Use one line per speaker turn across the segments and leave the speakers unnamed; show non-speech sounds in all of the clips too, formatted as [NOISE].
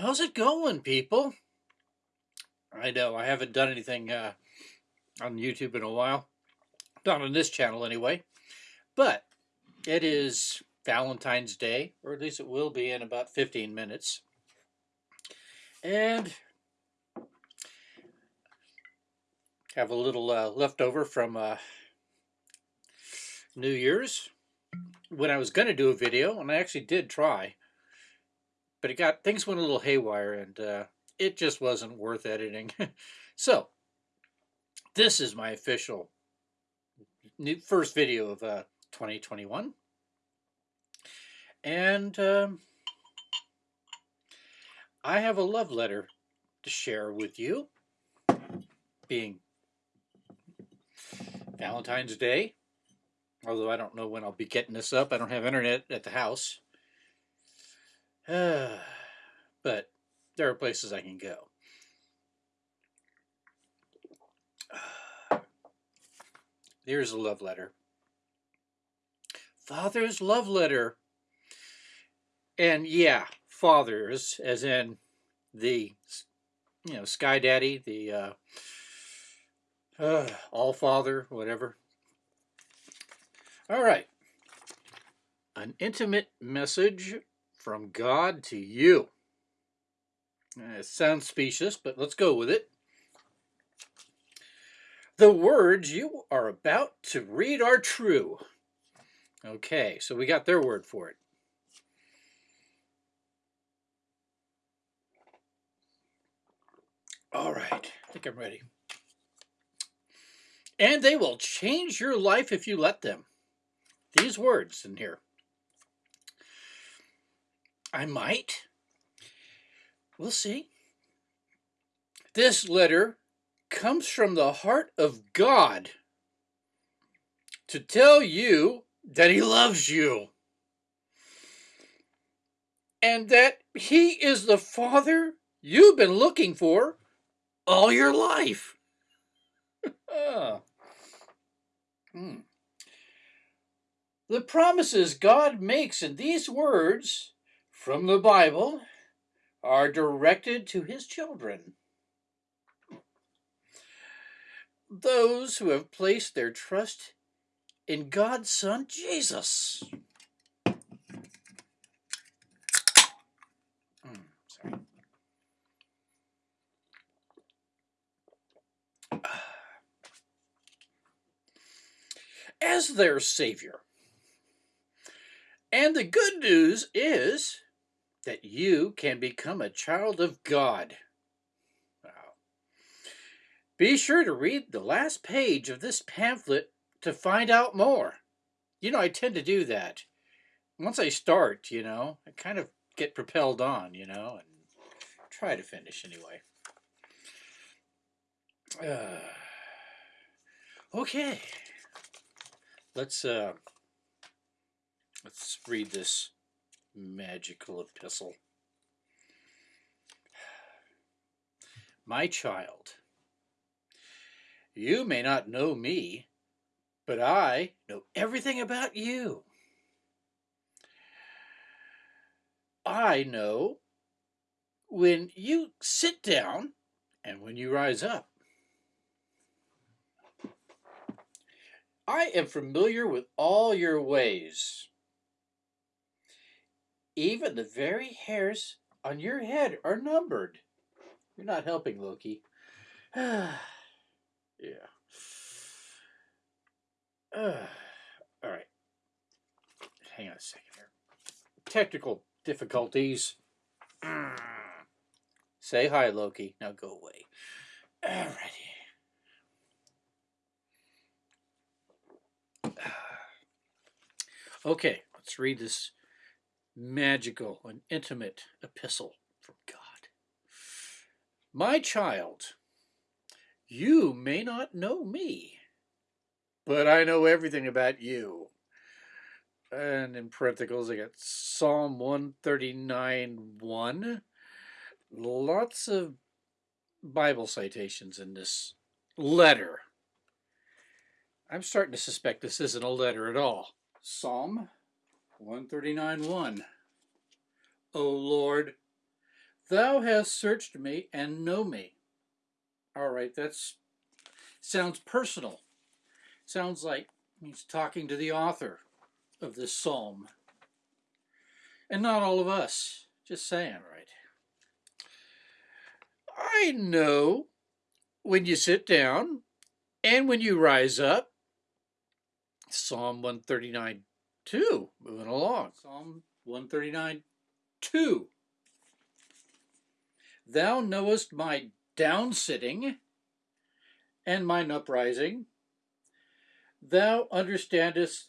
How's it going, people? I know I haven't done anything uh, on YouTube in a while. Not on this channel, anyway. But it is Valentine's Day, or at least it will be in about 15 minutes. And have a little uh, leftover from uh, New Year's when I was going to do a video, and I actually did try but it got things went a little haywire and uh, it just wasn't worth editing. [LAUGHS] so this is my official new first video of uh, 2021. And um, I have a love letter to share with you, being Valentine's Day. Although I don't know when I'll be getting this up. I don't have internet at the house. [SIGHS] but there are places I can go. [SIGHS] There's a love letter. Father's love letter. And yeah, fathers, as in the, you know, Sky Daddy, the uh, uh, [SIGHS] All Father, whatever. All right. An intimate message from God to you. Eh, it sounds specious, but let's go with it. The words you are about to read are true. Okay, so we got their word for it. All right, I think I'm ready. And they will change your life if you let them. These words in here. I might. We'll see. This letter comes from the heart of God to tell you that he loves you and that he is the father you've been looking for all your life. oh. [LAUGHS] hmm. The promises God makes in these words from the Bible are directed to his children. Those who have placed their trust in God's Son, Jesus. Mm, As their Savior. And the good news is that you can become a child of God. Wow. Be sure to read the last page of this pamphlet to find out more. You know, I tend to do that. Once I start, you know, I kind of get propelled on, you know, and try to finish anyway. Uh, [SIGHS] okay. Let's uh let's read this magical epistle. [SIGHS] My child, you may not know me, but I know everything about you. I know when you sit down and when you rise up. I am familiar with all your ways. Even the very hairs on your head are numbered. You're not helping, Loki. [SIGHS] yeah. [SIGHS] All right. Hang on a second here. Technical difficulties. [SIGHS] Say hi, Loki. Now go away. Alrighty. Okay, let's read this magical and intimate epistle from God. My child, you may not know me, but I know everything about you. And in parentheses, I got Psalm 139 1. Lots of Bible citations in this letter. I'm starting to suspect this isn't a letter at all. Psalm 139 1. O Lord, Thou hast searched me and know me. All right, that's sounds personal. Sounds like he's talking to the author of this psalm. And not all of us. Just saying, right? I know when you sit down and when you rise up. Psalm 139 2, moving along. Psalm 139 2. Thou knowest my down sitting and mine uprising. Thou understandest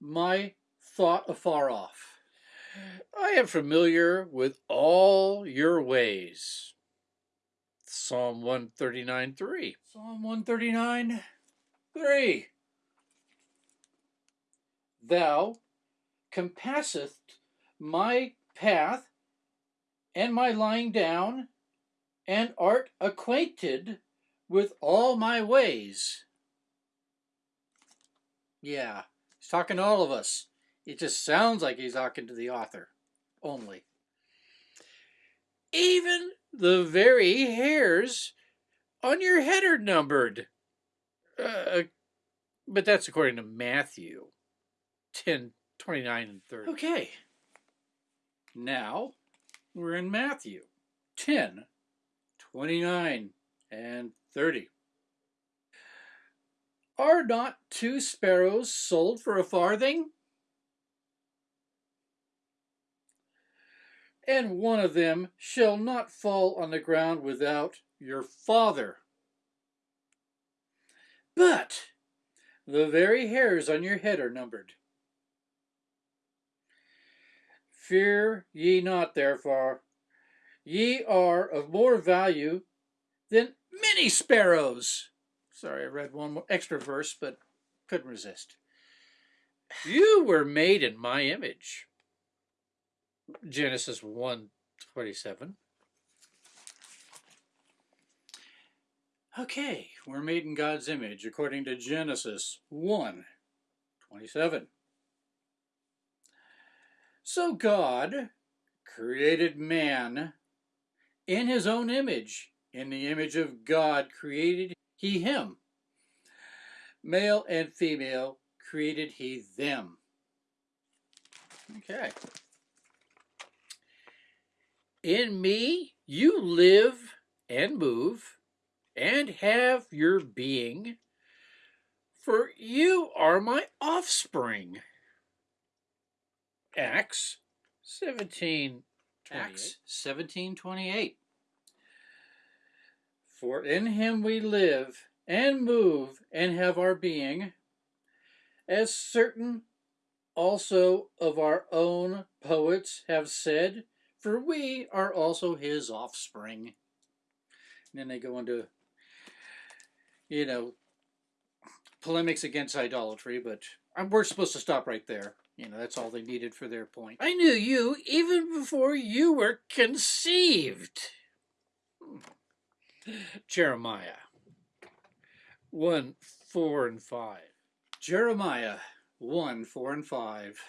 my thought afar off. I am familiar with all your ways. Psalm 139 3. Psalm 139 3. Thou compasseth my path and my lying down, and art acquainted with all my ways. Yeah, he's talking to all of us. It just sounds like he's talking to the author only. Even the very hairs on your head are numbered. Uh, but that's according to Matthew 10, 29, and 30. Okay. Now we're in Matthew 10, 29, and 30. Are not two sparrows sold for a farthing? And one of them shall not fall on the ground without your Father. But the very hairs on your head are numbered. Fear ye not, therefore, ye are of more value than many sparrows. Sorry, I read one extra verse, but couldn't resist. You were made in my image. Genesis 1 27. Okay, we're made in God's image according to Genesis 1 27. So God created man in his own image. In the image of God created he him. Male and female created he them. Okay. In me you live and move and have your being, for you are my offspring. Acts 17 Acts 17:28 For in him we live and move and have our being as certain also of our own poets have said for we are also his offspring. And then they go into you know polemics against idolatry but uh, we're supposed to stop right there you know, that's all they needed for their point. I knew you even before you were conceived. Hmm. Jeremiah 1, 4, and 5. Jeremiah 1, 4, and 5.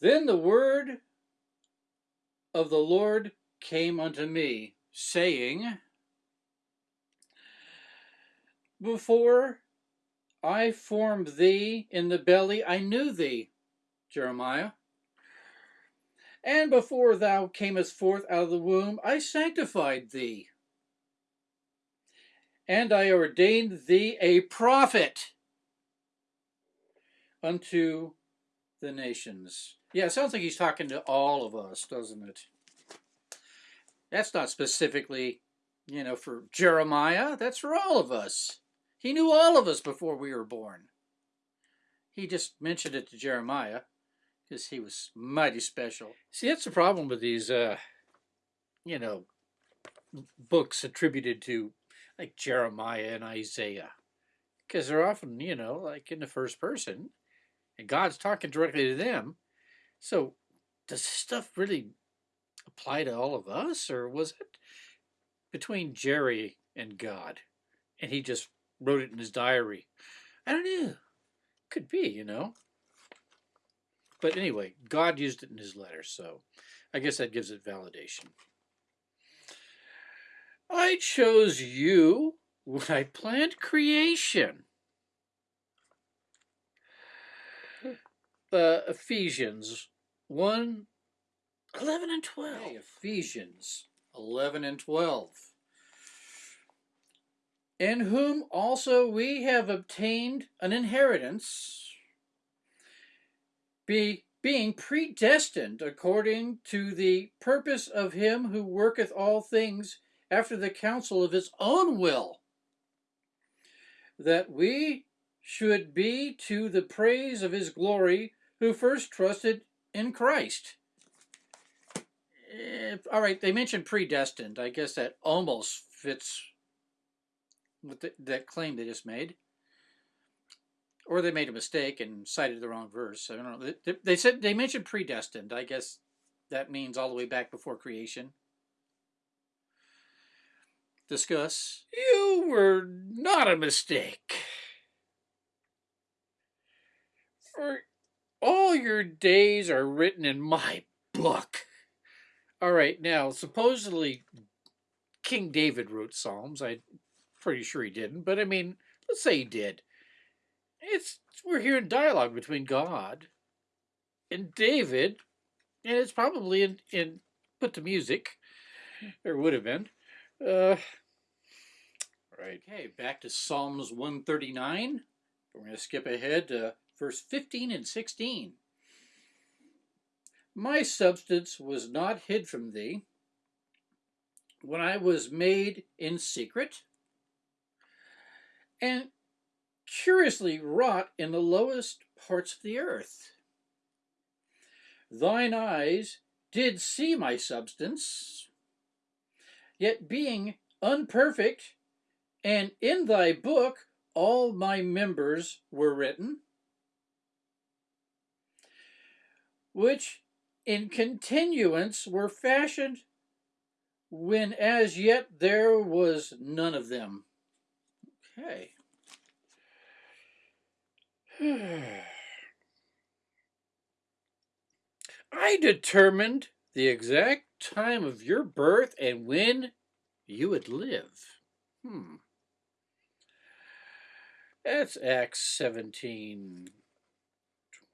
Then the word of the Lord came unto me, saying, Before I formed thee in the belly, I knew thee, Jeremiah. And before thou camest forth out of the womb, I sanctified thee. And I ordained thee a prophet unto the nations. Yeah, it sounds like he's talking to all of us, doesn't it? That's not specifically, you know, for Jeremiah. That's for all of us. He knew all of us before we were born. He just mentioned it to Jeremiah because he was mighty special. See, that's the problem with these, uh, you know, books attributed to like Jeremiah and Isaiah because they're often, you know, like in the first person and God's talking directly to them. So does this stuff really apply to all of us or was it between Jerry and God and he just wrote it in his diary. I don't know. Could be, you know. But anyway, God used it in his letter, so I guess that gives it validation. I chose you when I planned creation. Uh, Ephesians 1 11 and 12. Okay, Ephesians 11 and 12. In whom also we have obtained an inheritance, be, being predestined according to the purpose of him who worketh all things after the counsel of his own will, that we should be to the praise of his glory who first trusted in Christ. If, all right, they mentioned predestined. I guess that almost fits with the, that claim they just made. Or they made a mistake and cited the wrong verse. I don't know. They, they said they mentioned predestined. I guess that means all the way back before creation. Discuss. You were not a mistake. For all your days are written in my book. All right, now, supposedly King David wrote Psalms. I'm pretty sure he didn't, but I mean, let's say he did. It's We're hearing dialogue between God and David, and it's probably in, in put to music, or would have been. Uh, right. Okay, back to Psalms 139. We're going to skip ahead to verse 15 and 16. My substance was not hid from thee when I was made in secret and curiously wrought in the lowest parts of the earth. Thine eyes did see my substance, yet being unperfect, and in thy book all my members were written, which in continuance were fashioned when as yet there was none of them. Okay. [SIGHS] I determined the exact time of your birth and when you would live. Hmm. That's Acts 17,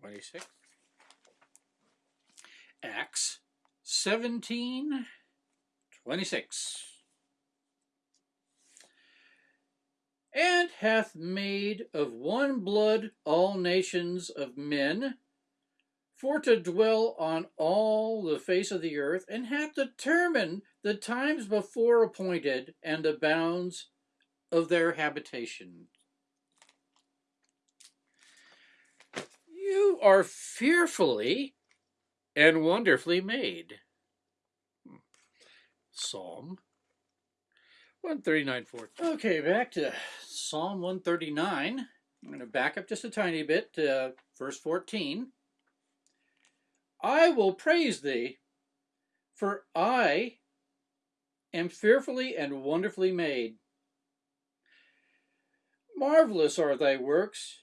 26. Acts 17 26. And hath made of one blood all nations of men, for to dwell on all the face of the earth, and hath determined the times before appointed and the bounds of their habitation. You are fearfully and wonderfully made. Hmm. Psalm 139, 14. Okay, back to Psalm 139. I'm going to back up just a tiny bit to verse 14. I will praise thee, for I am fearfully and wonderfully made. Marvelous are thy works,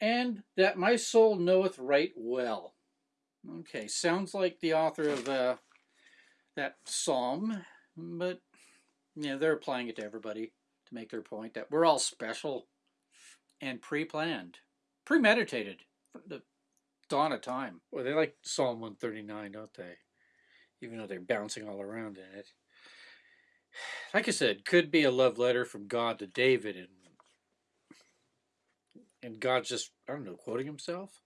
and that my soul knoweth right well. Okay, sounds like the author of uh, that psalm, but you know, they're applying it to everybody to make their point that we're all special and pre-planned, premeditated from the dawn of time. Well, they like Psalm 139, don't they? Even though they're bouncing all around in it. [SIGHS] Like I said, could be a love letter from God to David and and God's just, I don't know, quoting himself?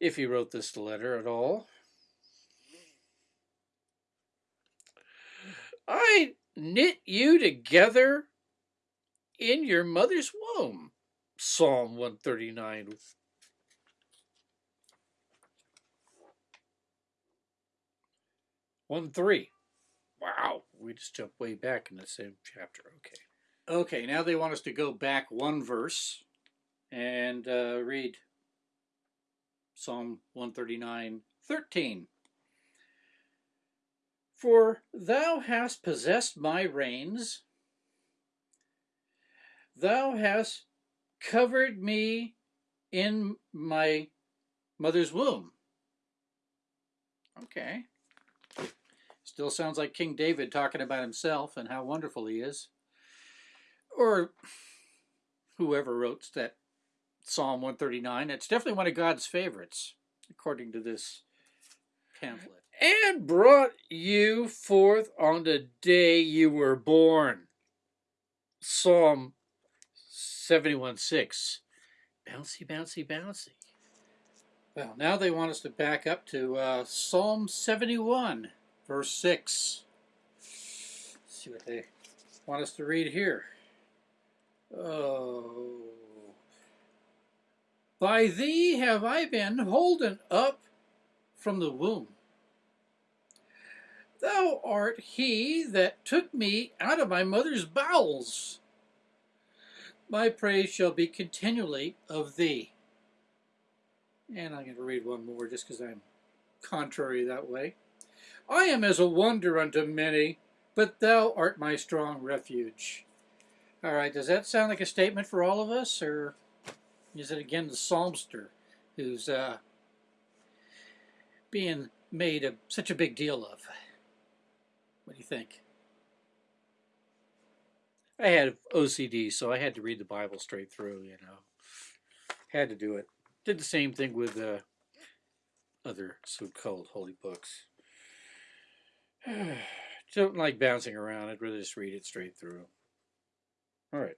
if he wrote this letter at all. I knit you together in your mother's womb. Psalm 139. One three. Wow, we just jumped way back in the same chapter. Okay. Okay, now they want us to go back one verse and uh, read Psalm 139, 13. For thou hast possessed my reins, thou hast covered me in my
mother's womb. Okay. Still sounds like King David talking about himself and how wonderful he is. Or whoever wrote that Psalm 139. It's definitely one of God's favorites, according to this pamphlet.
And brought you forth on the day you were born. Psalm 71 6. Bouncy, bouncy, bouncy.
Well, now they want us to back up to uh, Psalm 71, verse 6. Let's see what they want us to read here. Oh. By thee have I been holden up from the womb. Thou art he that took me out of my mother's bowels. My praise shall be continually of thee. And I'm going to read one more just because I'm contrary that way. I am as a wonder unto many, but thou art my strong refuge. All right, does that sound like a statement for all of us, or is it again the psalmster who's uh, being made a, such a big deal of? What do you think?
I had OCD, so I had to read the Bible straight through, you know. Had to do it. Did the same thing with uh, other so-called holy books. [SIGHS] Don't like bouncing around. I'd rather just read it straight through. All right.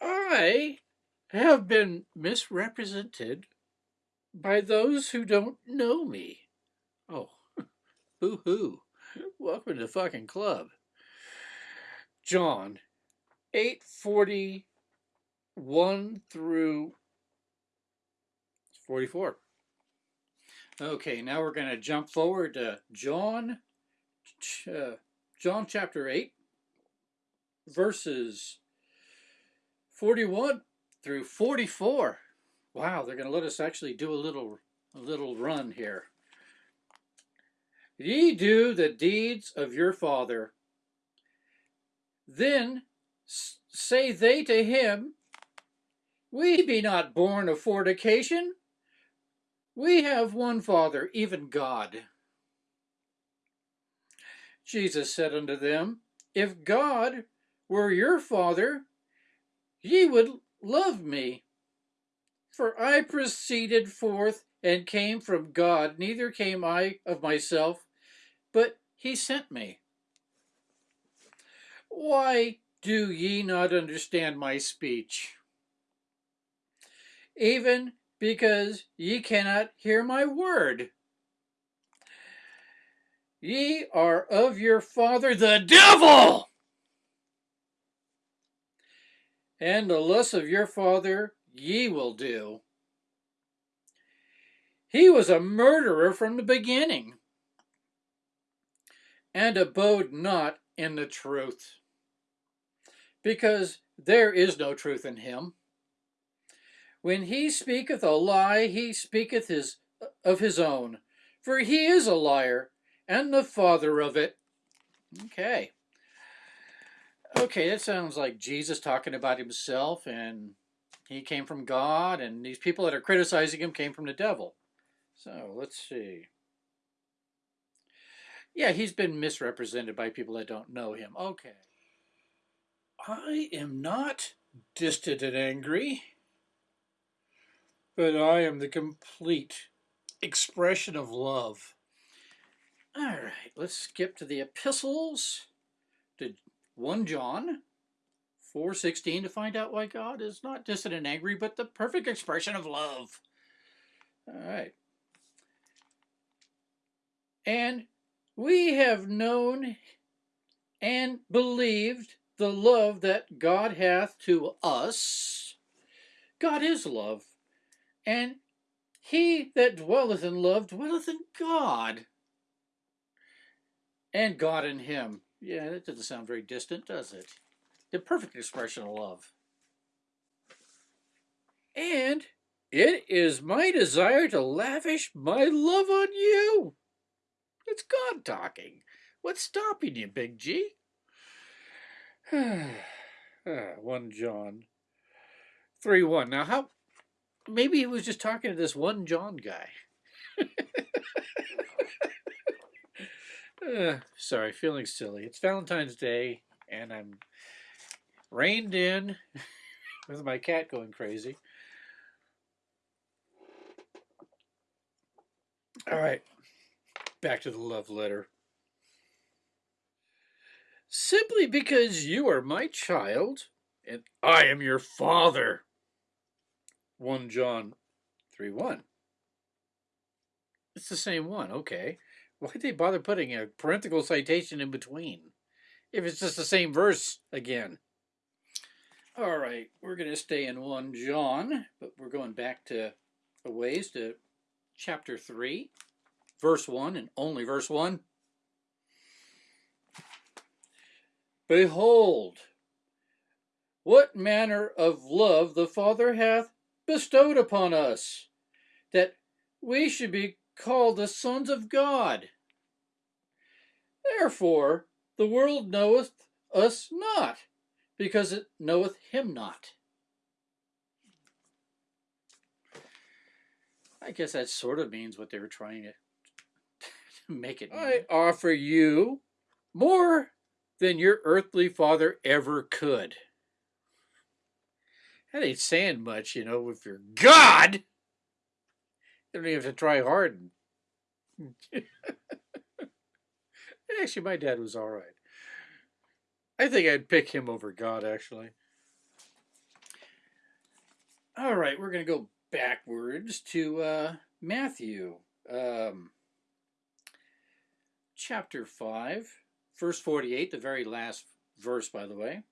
I have been misrepresented by those who don't know me. Oh, boo-hoo. Welcome to the fucking club. John 841 through 44.
Okay, now we're going to jump forward to John, uh, John chapter 8, verses 41 through 44. Wow, they're going to let us actually do a little, a little run here. Ye do the deeds of your father. Then say they to him, We be not born of fornication. We have one Father, even God. Jesus said unto them, If God were your Father, ye would love me. For I proceeded forth and came from God, neither came I of myself, but he sent me. Why do ye not understand my speech? Even because ye cannot hear my word. Ye are of your father the devil, and the lusts of your father ye will do. He was a murderer from the beginning and abode not in the truth, because there is no truth in him. When he speaketh a lie, he speaketh his of his own, for he is a liar and the father of it. Okay. Okay, that sounds like Jesus talking about himself and he came from God and these people that are criticizing him came from the devil. So let's see. Yeah, he's been misrepresented by people that don't know him. Okay. I am not distant and angry, but I am the complete expression of love. All right, let's skip to the epistles to 1 John 4.16 to find out why God is not distant and angry, but the perfect expression of love. All right. And we have known and believed the love that God hath to us. God is love, and he that dwelleth in love dwelleth in God, and God in him. Yeah, that doesn't sound very distant, does it? The perfect expression of love. And it is my desire to lavish my love on you it's God talking. What's stopping you, Big G? [SIGHS] 1 John 3 1. Now, how
maybe he was just talking to this one John guy. uh, [LAUGHS] sorry, feeling silly. It's Valentine's Day, and I'm reined in [LAUGHS] with my cat going crazy. All right, back to the love letter. Simply because you are my child and I am your father. 1 John 3 1. It's the same one, okay. Why'd they bother putting a parenthetical citation in between? If it's just the same verse again. All right, we're going to stay in 1 John, but we're going back to a ways to chapter 3, verse 1, and only verse 1. Behold, what manner of love the Father hath bestowed upon us, that we should be called the sons of God. Therefore the world knoweth us not, because it knoweth him not. I guess that sort of means what they were trying to make it. I offer you more than your earthly father ever could. That ain't saying much, you know, if you're God. You don't even have to try hard. [LAUGHS] actually, my dad was all right. I think I'd pick him over God, actually. All right, we're going to go backwards to uh, Matthew, um, chapter 5, verse 48, the very last verse, by the way.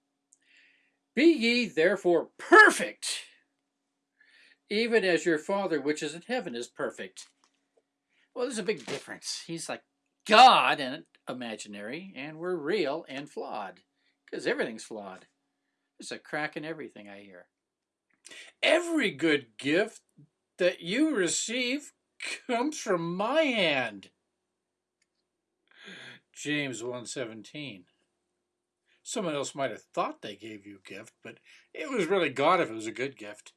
Be ye therefore perfect, even as your Father which is in heaven is perfect. Well, there's a big difference. He's like God and imaginary, and we're real and flawed, because everything's flawed. There's a crack in everything, I hear. Every good gift that you receive comes from my hand. James 117. Someone else might have thought they gave you a gift, but it was really God if it was a good gift.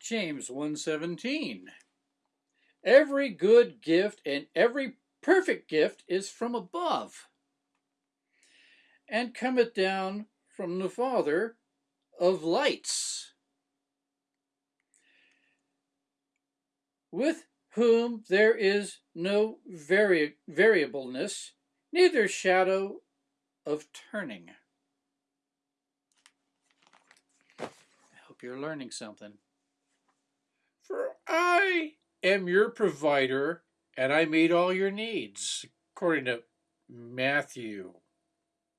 James 117. Every good gift and every perfect gift is from above, and cometh down from the Father of lights, with whom there is no vari variableness, neither shadow of turning. I hope you're learning something. For I am your provider, and I meet all your needs, according to Matthew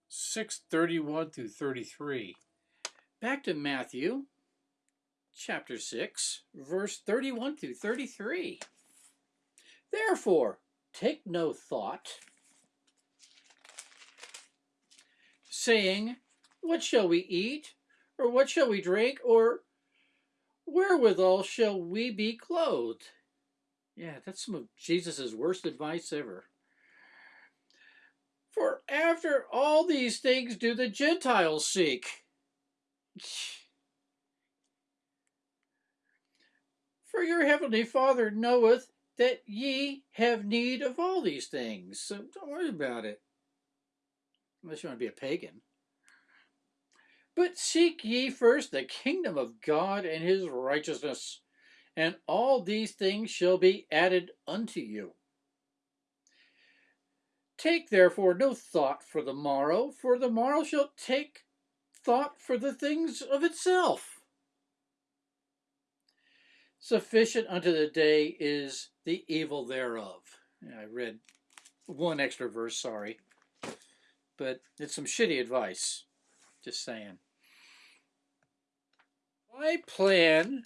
6 31 through 33. Back to Matthew chapter 6, verse 31 through 33. Therefore, take no thought, saying, What shall we eat? Or what shall we drink? Or wherewithal shall we be clothed? Yeah, that's some of Jesus' worst advice ever. For after all these things do the Gentiles seek. [LAUGHS] For your heavenly Father knoweth that ye have need of all these things. So don't worry about it. Unless you want to be a pagan. But seek ye first the kingdom of God and his righteousness, and all these things shall be added unto you. Take therefore no thought for the morrow, for the morrow shall take thought for the things of itself. Sufficient unto the day is the evil thereof. I read one extra verse, sorry. But it's some shitty advice. Just saying. My plan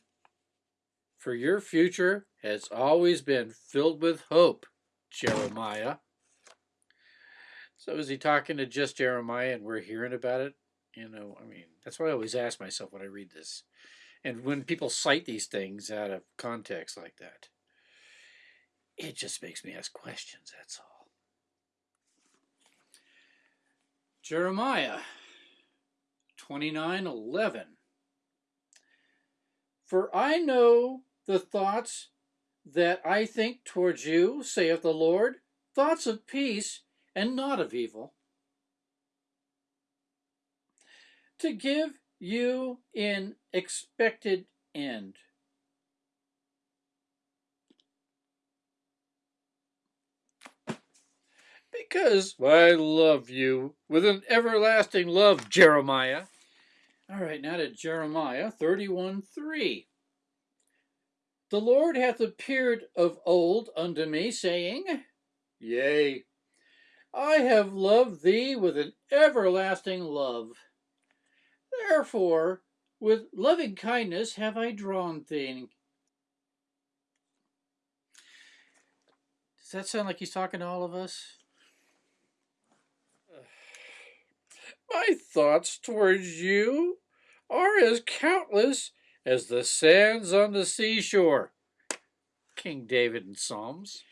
for your future has always been filled with hope, Jeremiah. So is he talking to just Jeremiah and we're hearing about it? You know, I mean, that's what I always ask myself when I read this. And when people cite these things out of context like that, it just makes me ask questions, that's all. Jeremiah 29:11
For I know the thoughts that I think towards you, saith the Lord, thoughts of peace and not of evil, to give you in expected end.
Because I love you with an everlasting love, Jeremiah.
All right, now to Jeremiah 31 3. The Lord hath appeared of old unto me, saying, Yea, I have loved thee with an everlasting love. Therefore, with loving kindness have I drawn thee. Does that sound like he's talking to all of us?
My thoughts towards you are as countless as the sands on the seashore. King David in Psalms.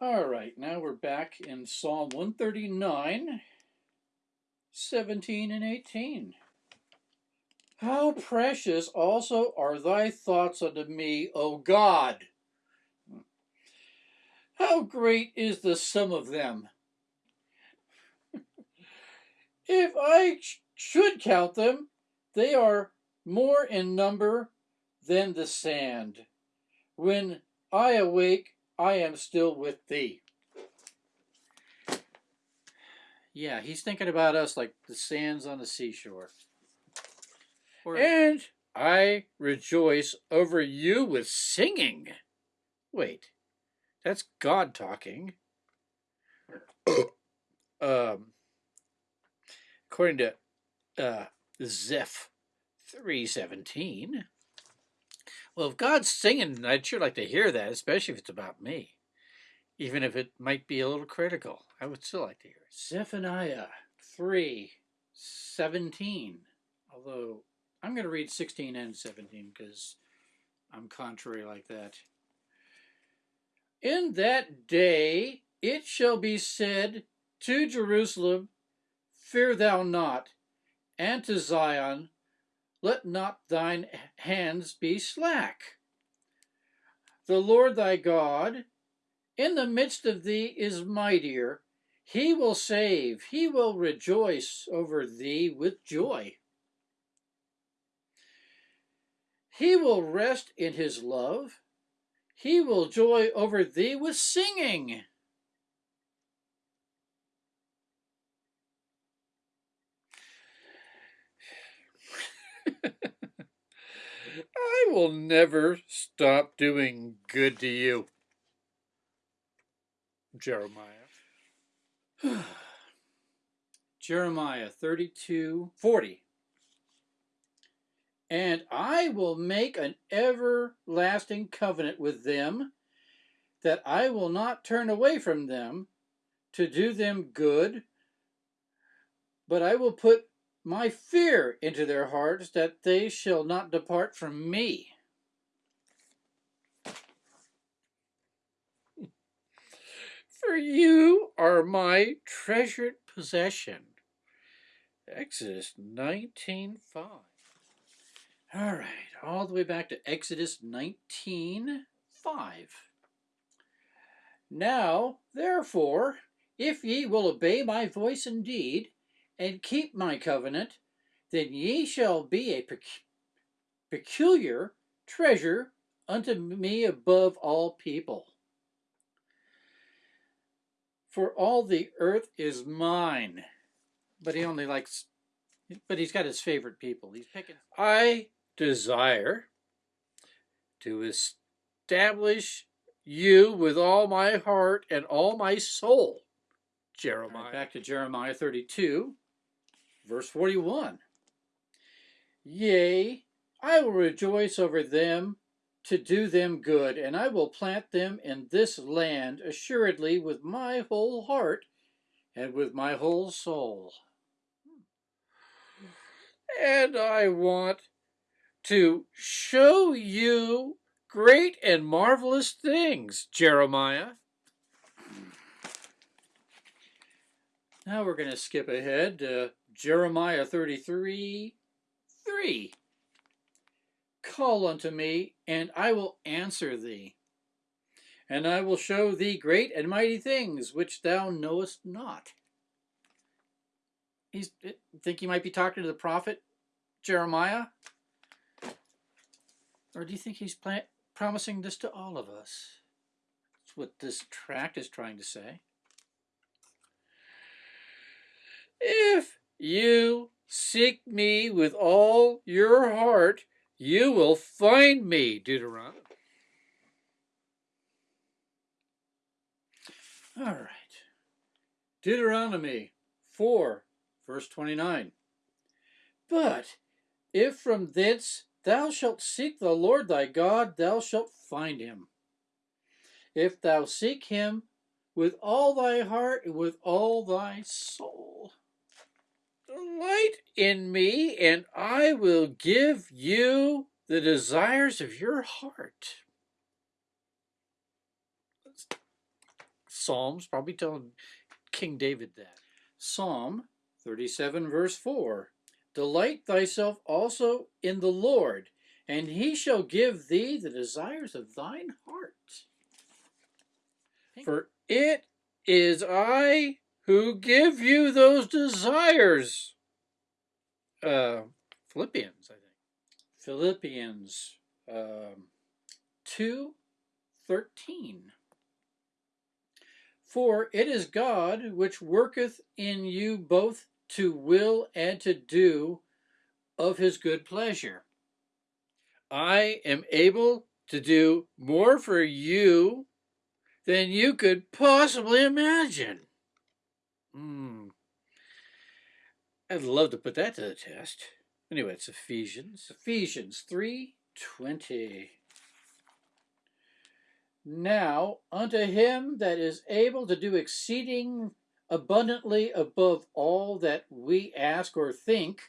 All right, now we're back in Psalm 139, 17 and 18. How precious also are thy thoughts unto me, O God! How great is the sum of them! if I should count them, they are more in number than the sand. When I awake, I am still with thee. Yeah, he's thinking about us like the sands on the seashore.
And I rejoice over you with singing. Wait, that's God talking. [COUGHS] um, according to uh, Zeph 317. Well, if God's singing, I'd sure like to hear that, especially if it's about me. Even if it might be a little critical, I would still like to hear it.
Zephaniah 3 17. Although I'm going to read 16 and 17 because I'm contrary like that. In that day it shall be said to Jerusalem, Fear thou not, and to Zion, let not thine hands be slack. The Lord thy God in the midst of thee is mightier. He will save, he will rejoice over thee with joy. He will rest in his love. He will joy over thee with singing. [LAUGHS]
I will never stop doing good to you. Jeremiah. [SIGHS]
Jeremiah 32 40. And I will make an everlasting covenant with them, that I will not turn away from them to do them good, but I will put my fear into their hearts, that they shall not depart from me. [LAUGHS]
For you are my treasured possession. Exodus 19.5
All right, all the way back to Exodus 19.5. Now, therefore, if ye will obey my voice indeed, and keep my covenant, then ye shall be a peculiar treasure unto me above all people. For all the earth is mine. But he only likes, but he's got his favorite people. He's picking.
I desire to establish you with all my heart and all my soul. Jeremiah.
Right, back to Jeremiah 32, verse 41. Yea, I will rejoice over them to do them good, and I will plant them in this land assuredly with my whole heart and with my whole soul. Hmm.
And I want to show you great and marvelous things, Jeremiah.
Now we're going to skip ahead to Jeremiah 33 3. Call unto me, and I will answer thee, and I will show thee great and mighty things which thou knowest not. He's eh, think he might be talking to the prophet Jeremiah, or do you think he's promising this to all of us? That's what this tract is trying to say. If you seek me with all your heart, you will find me, Deuteronomy. All right. Deuteronomy 4, verse 29. But if from thence thou shalt seek the Lord thy God, thou shalt find him. If thou seek him with all thy heart and with all thy soul. Delight in me, and I will give you the desires of your heart. Psalms probably telling King David that. Psalm 37, verse 4 Delight thyself also in the Lord, and he shall give thee the desires of thine heart. For it is I who give you those desires. Uh, Philippians, I think. Philippians um, 2 13. For it is God which worketh in you both to will and to do of his good pleasure. I am able to do more for you than you could possibly imagine. Hmm. I'd love to put that to the test. Anyway, it's Ephesians. Ephesians 3.20 Now unto him that is able to do exceeding abundantly above all that we ask or think,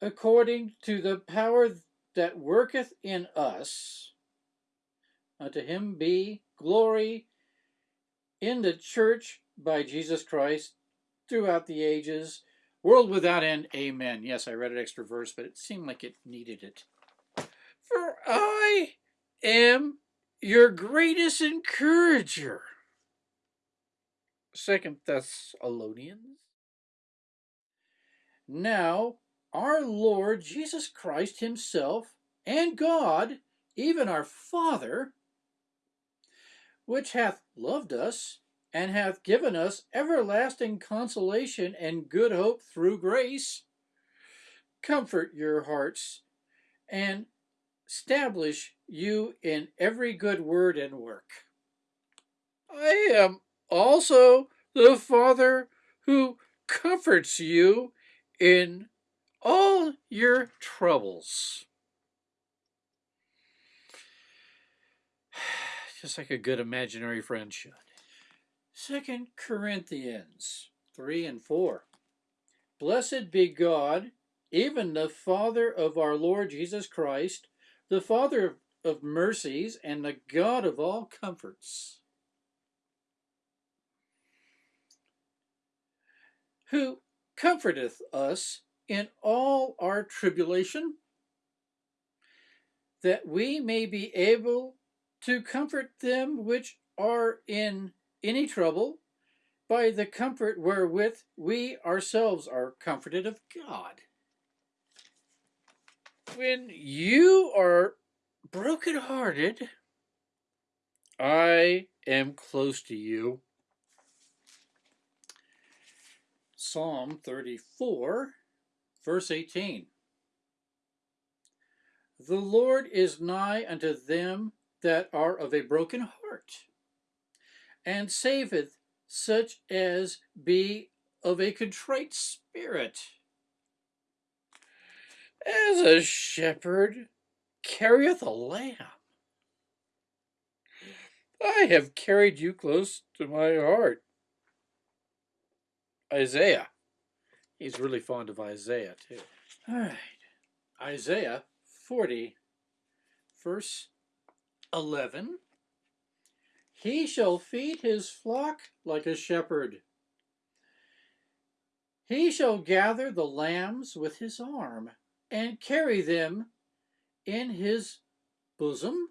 according to the power that worketh in us, unto him be glory in the church by Jesus Christ throughout the ages, world without end. Amen. Yes, I read an extra verse, but it seemed like it needed it. For I am your greatest encourager. Second Thessalonians. Now, our Lord Jesus Christ himself and God, even our Father, which hath loved us and hath given us everlasting consolation and good hope through grace, comfort your hearts and establish you in every good word and work. I am also the Father who comforts you in all your troubles. [SIGHS] Just like a good imaginary friend should. Second Corinthians 3 and 4. Blessed be God, even the Father of our Lord Jesus Christ, the Father of mercies and the God of all comforts, who comforteth us in all our tribulation, that we may be able to comfort them which are in any trouble by the comfort wherewith we ourselves are comforted of God. When you are brokenhearted, I am close to you. Psalm 34, verse 18. The Lord is nigh unto them that are of a broken heart, and saveth such as be of a contrite spirit. As a shepherd carrieth a lamb, I have carried you close to my heart. Isaiah. He's really fond of Isaiah, too. All right. Isaiah 40, verse 11. He shall feed his flock like a shepherd. He shall gather the lambs with his arm and carry them in his bosom,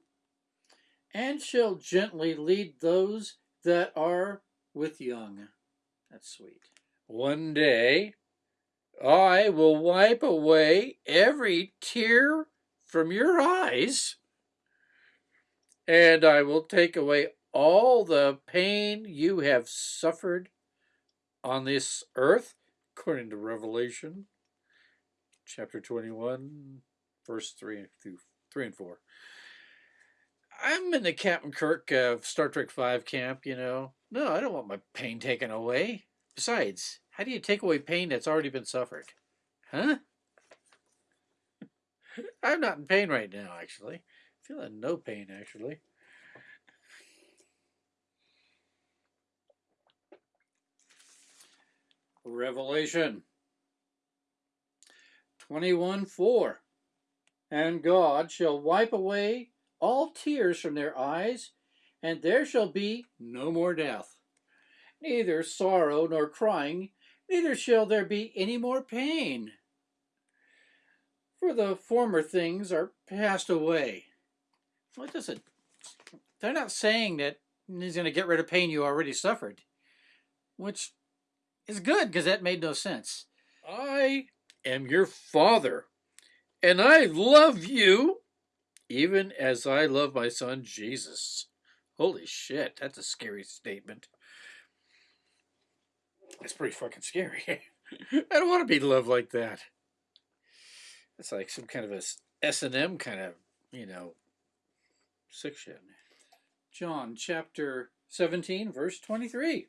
and shall gently lead those that are with young. That's sweet.
One day I will wipe away every tear from your eyes, and I will take away all the pain you have suffered on this earth, according to Revelation chapter 21, verse 3 through 3 and 4. I'm in the Captain Kirk of Star Trek 5 camp, you know. No, I don't want my pain taken away. Besides, how do you take away pain that's already been suffered? Huh? [LAUGHS] I'm not in pain right now, actually. Feeling no pain, actually.
Revelation 21 4. And God shall wipe away all tears from their eyes, and there shall be no more death, neither sorrow nor crying, neither shall there be any more pain. For the former things are passed away. What does it? They're not saying that he's going to get rid of pain you already suffered, which is good because that made no sense.
I am your father, and I love you even as I love my son Jesus. Holy shit, that's a scary statement. That's pretty fucking scary. [LAUGHS] I don't want to be loved like that. It's like some kind of a S and M kind of, you know, shit.
John chapter 17, verse 23.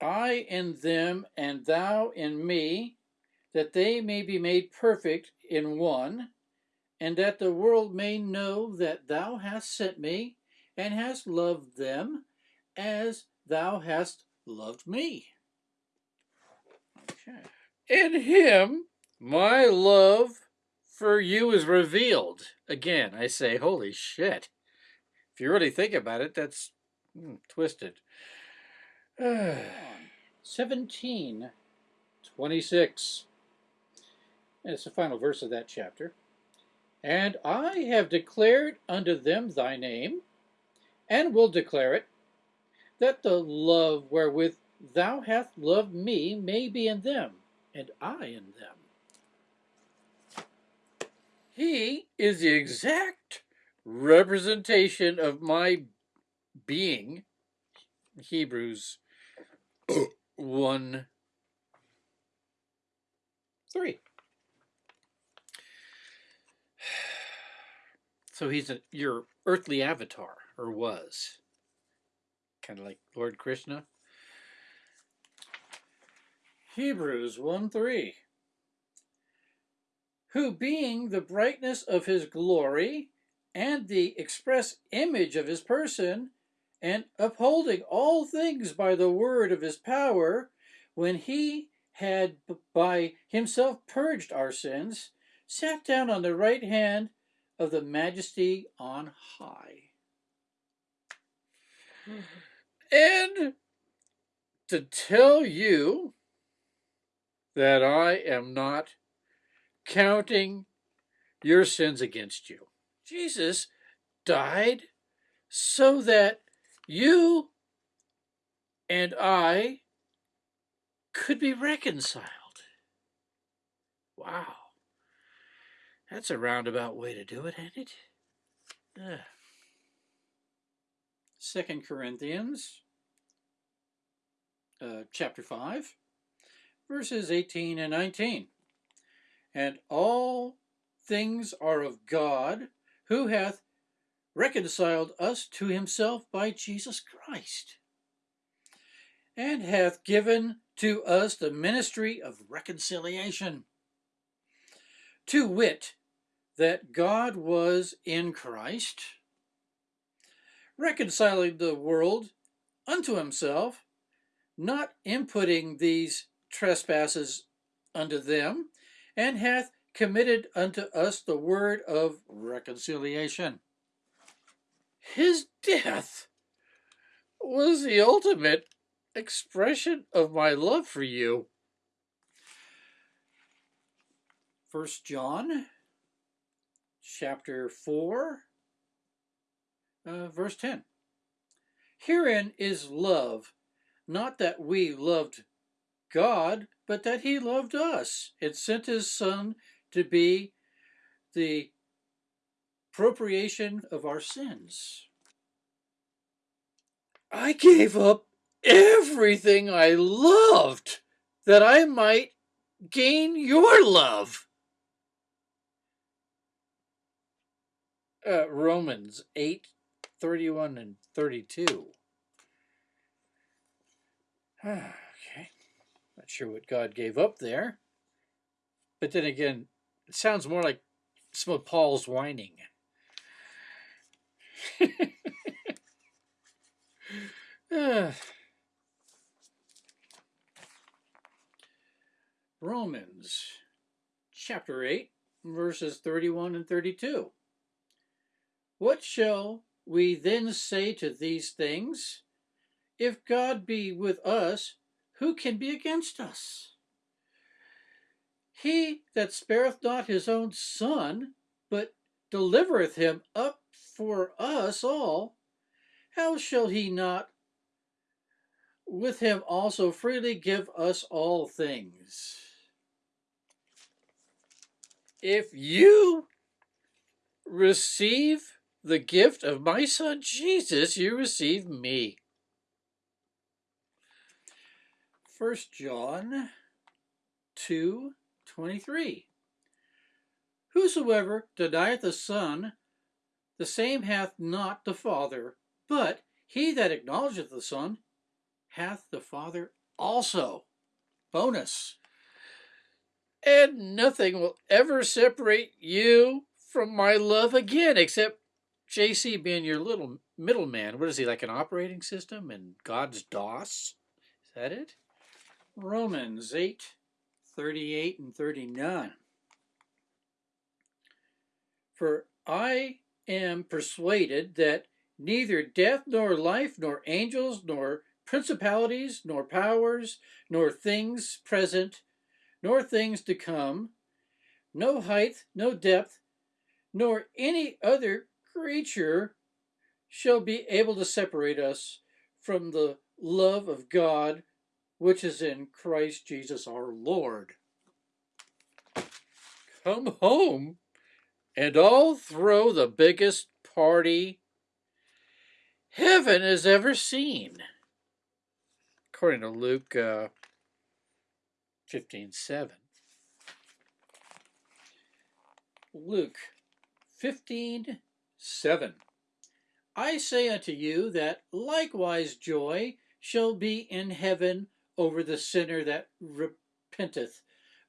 I in them, and thou in me, that they may be made perfect in one, and that the world may know that thou hast sent me, and hast loved them as thou hast loved me.
Okay. In him, my love for you is revealed. Again, I say, holy shit. If you really think about it, that's mm, twisted. [SIGHS]
17, 26. It's the final verse of that chapter. And I have declared unto them thy name, and will declare it, that the love wherewith thou hast loved me may be in them, and I in them.
He is the exact representation of my being. Hebrews [COUGHS] 1 3. So he's a, your earthly avatar, or was. Kind of like Lord Krishna.
Hebrews 1 3. Who being the brightness of his glory and the express image of his person, and upholding all things by the word of his power, when he had by himself purged our sins, sat down on the right hand of the majesty on high.
And to tell you that I am not counting your sins against you. Jesus died so that you and I could be reconciled. Wow. That's a roundabout way to do it, ain't it? Uh.
Second Corinthians uh, chapter 5, verses 18 and 19. And all things are of God, who hath reconciled us to himself by Jesus Christ, and hath given to us the ministry of reconciliation. To wit, that God was in Christ, reconciling the world unto himself, not inputting these trespasses unto them, and hath committed unto us the word of reconciliation.
His death was the ultimate expression of my love for you.
First John chapter 4 uh, verse 10. Herein is love, not that we loved God, but that he loved us and sent his son to be the propitiation of our sins.
I gave up everything I loved that I might gain your love. Uh, Romans 8 31 and 32. [SIGHS] okay. Not sure what God gave up there. But then again, it sounds more like some of Paul's whining. [SIGHS]
Romans chapter 8, verses 31 and 32. What shall we then say to these things? If God be with us, who can be against us? He that spareth not his own son, but delivereth him up for us all, how shall he not with him also freely give us all things?
If you receive the gift of my son Jesus, you receive me.
First John 2 23. Whosoever denieth the Son, the same hath not the Father, but he that acknowledgeth the Son hath the Father also. Bonus.
And nothing will ever separate you from my love again, except JC being your little middleman. What is he, like an operating system and God's DOS? Is that it?
Romans 8 38 and 39. For I am persuaded that neither death nor life, nor angels, nor principalities, nor powers, nor things present, nor things to come, no height, no depth, nor any other creature shall be able to separate us from the love of God which is in Christ Jesus our Lord.
Come home and I'll throw the biggest party heaven has ever seen. According to Luke uh, 15 7.
Luke 15 7. I say unto you that likewise joy shall be in heaven over the sinner that repenteth,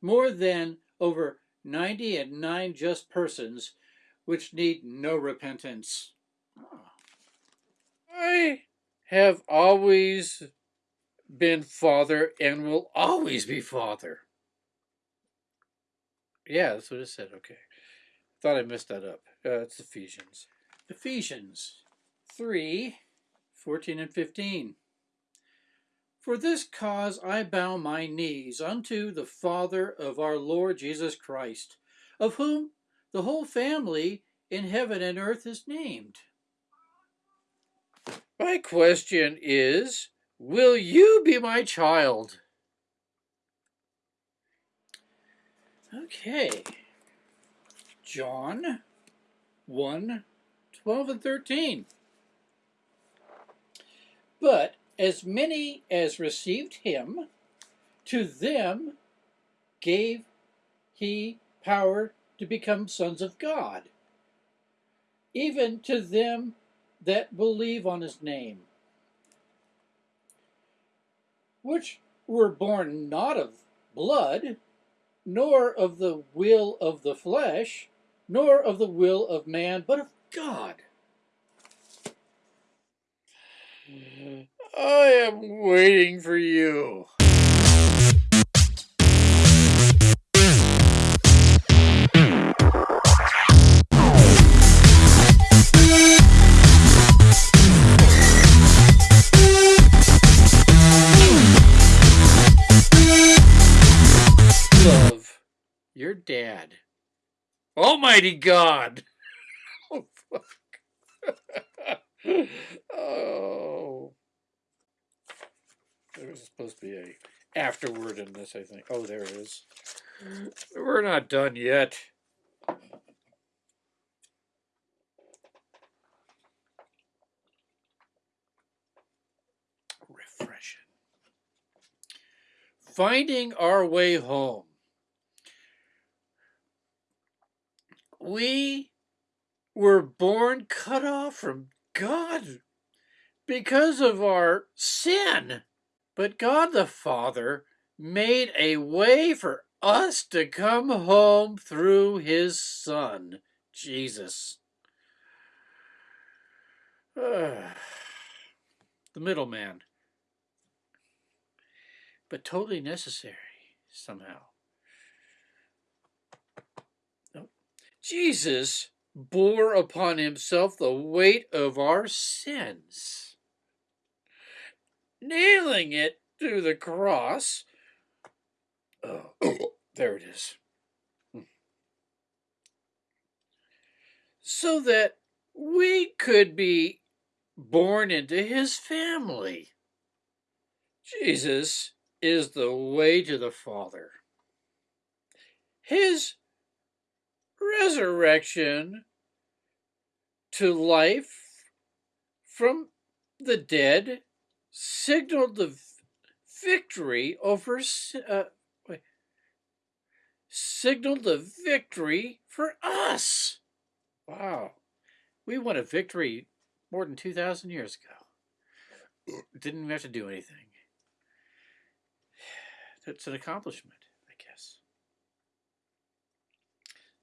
more than over ninety and nine just persons which need no repentance.
I have always been father and will always be father. Yeah, that's what it said. Okay. Thought I messed that up. Uh, it's Ephesians.
Ephesians 3 14 and 15. For this cause I bow my knees unto the Father of our Lord Jesus Christ, of whom the whole family in heaven and earth is named.
My question is Will you be my child?
Okay. John 1 12 and 13. But as many as received him, to them gave he power to become sons of God, even to them that believe on his name, which were born not of blood, nor of the will of the flesh, nor of the will of man, but of God.
I am waiting for you. Love, your dad. Almighty God! [LAUGHS] oh, fuck. [LAUGHS] oh. There was supposed to be a afterword in this, I think. Oh, there it is. We're not done yet. Refreshing. Finding our way home. We were born cut off from God because of our sin. But God the Father made a way for us to come home through his Son, Jesus. [SIGHS] the middleman. But totally necessary somehow. Jesus bore upon himself the weight of our sins nailing it to the cross. Oh, [COUGHS] there it is. So that we could be born into his family. Jesus is the way to the Father. His resurrection to life from the dead signaled the victory over uh, wait, signaled the victory for us. Wow. We won a victory more than 2,000 years ago. Didn't have to do anything. [SIGHS] That's an accomplishment, I guess.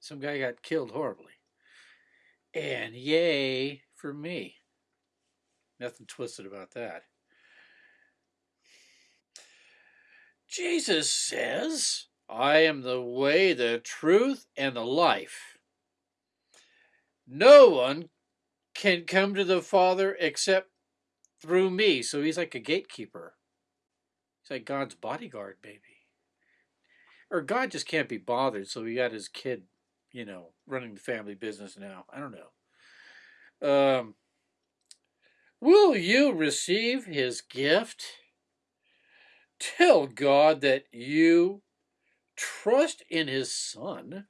Some guy got killed horribly. And yay for me. Nothing twisted about that. Jesus says, I am the way, the truth, and the life. No one can come to the Father except through me. So he's like a gatekeeper. He's like God's bodyguard, baby. Or God just can't be bothered, so he got his kid, you know, running the family business now. I don't know. Um, will you receive his gift? Tell God that you trust in His Son.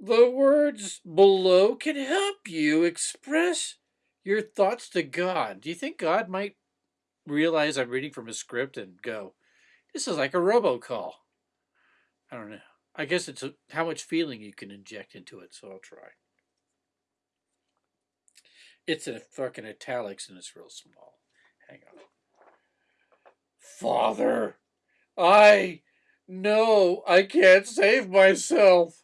The words below can help you express your thoughts to God. Do you think God might realize I'm reading from a script and go, this is like a robocall? I don't know. I guess it's a, how much feeling you can inject into it, so I'll try. It's in fucking italics and it's real small. Hang on. Father, I know I can't save myself.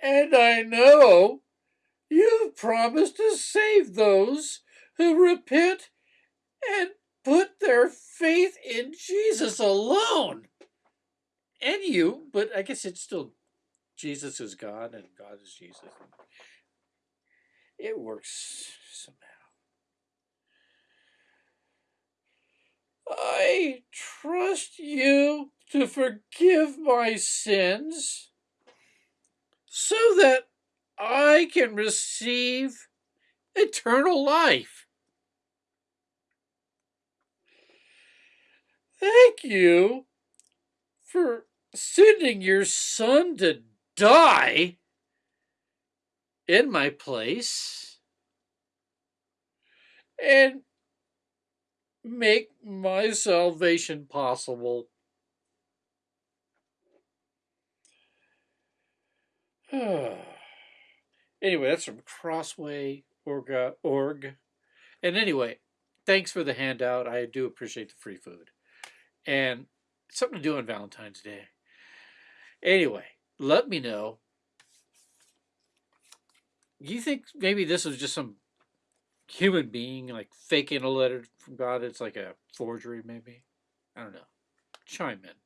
And I know you've promised to save those who repent and put their faith in Jesus alone. And you, but I guess it's still Jesus is God and God is Jesus. It works somehow. I trust you to forgive my sins so that I can receive eternal life. Thank you for sending your son to die in my place and make my salvation possible. [SIGHS] anyway, that's from Crossway Org. And anyway, thanks for the handout. I do appreciate the free food. And something to do on Valentine's Day. Anyway, let me know. You think maybe this was just some human being like faking a letter from God. It's like a forgery, maybe. I don't know. Chime in.